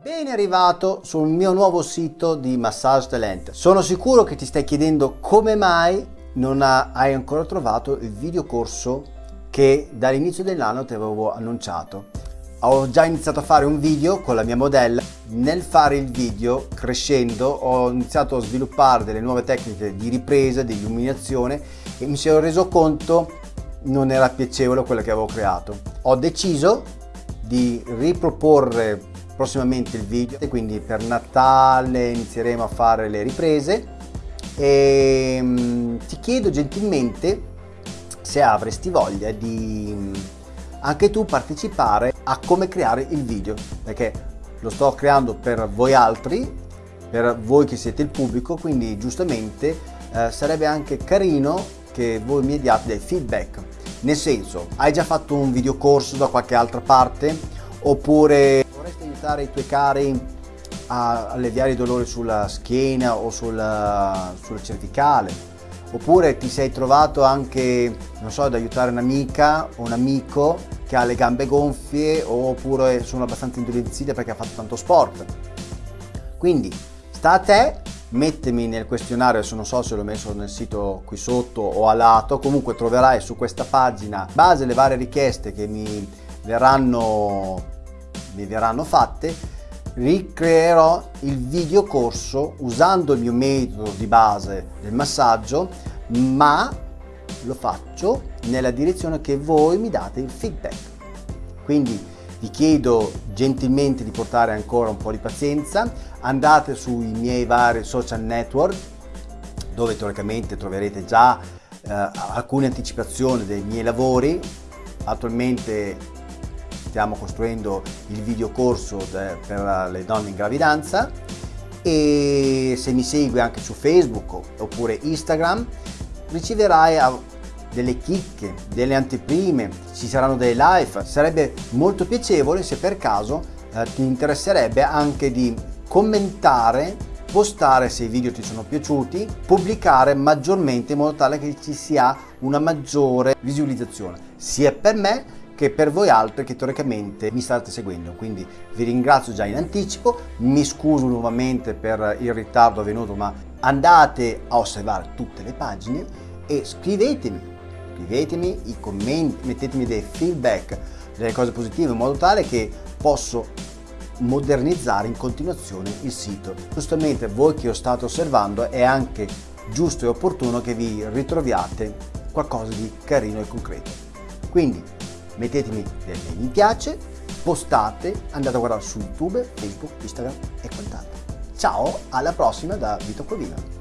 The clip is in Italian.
Ben arrivato sul mio nuovo sito di Massage Talent. Sono sicuro che ti stai chiedendo come mai non hai ancora trovato il video corso che dall'inizio dell'anno ti avevo annunciato. Ho già iniziato a fare un video con la mia modella. Nel fare il video, crescendo, ho iniziato a sviluppare delle nuove tecniche di ripresa, di illuminazione e mi sono reso conto non era piacevole quello che avevo creato. Ho deciso di riproporre prossimamente il video. Quindi per Natale inizieremo a fare le riprese. E um, ti chiedo gentilmente se avresti voglia di um, anche tu partecipare a come creare il video perché lo sto creando per voi altri per voi che siete il pubblico quindi giustamente eh, sarebbe anche carino che voi mi diate dei feedback. Nel senso hai già fatto un video corso da qualche altra parte? Oppure aiutare i tuoi cari a alleviare i dolori sulla schiena o sulla, sulla cervicale? Oppure ti sei trovato anche non so ad aiutare un'amica o un amico che ha le gambe gonfie oppure sono abbastanza indolenzite perché ha fatto tanto sport? Quindi sta a te mettimi nel questionario adesso non so se l'ho messo nel sito qui sotto o a lato comunque troverai su questa pagina in base alle varie richieste che mi verranno mi verranno fatte, ricreerò il video corso usando il mio metodo di base del massaggio, ma lo faccio nella direzione che voi mi date il feedback. Quindi vi chiedo gentilmente di portare ancora un po' di pazienza, andate sui miei vari social network dove teoricamente troverete già eh, alcune anticipazioni dei miei lavori. Attualmente stiamo costruendo il video corso per le donne in gravidanza e se mi segui anche su Facebook oppure Instagram riceverai delle chicche, delle anteprime, ci saranno dei live. Sarebbe molto piacevole se per caso eh, ti interesserebbe anche di commentare, postare se i video ti sono piaciuti, pubblicare maggiormente in modo tale che ci sia una maggiore visualizzazione sia per me che per voi altri che teoricamente mi state seguendo. Quindi vi ringrazio già in anticipo, mi scuso nuovamente per il ritardo avvenuto, ma andate a osservare tutte le pagine e scrivetemi, scrivetemi i commenti, mettetemi dei feedback, delle cose positive in modo tale che posso modernizzare in continuazione il sito. Giustamente voi che ho stato osservando è anche giusto e opportuno che vi ritroviate qualcosa di carino e concreto. Quindi mettetemi dei mi piace, postate, andate a guardare su YouTube, Facebook, Instagram e quant'altro. Ciao, alla prossima da Vito Covino.